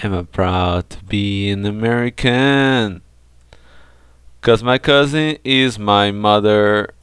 Am I proud to be an American? Cause my cousin is my mother.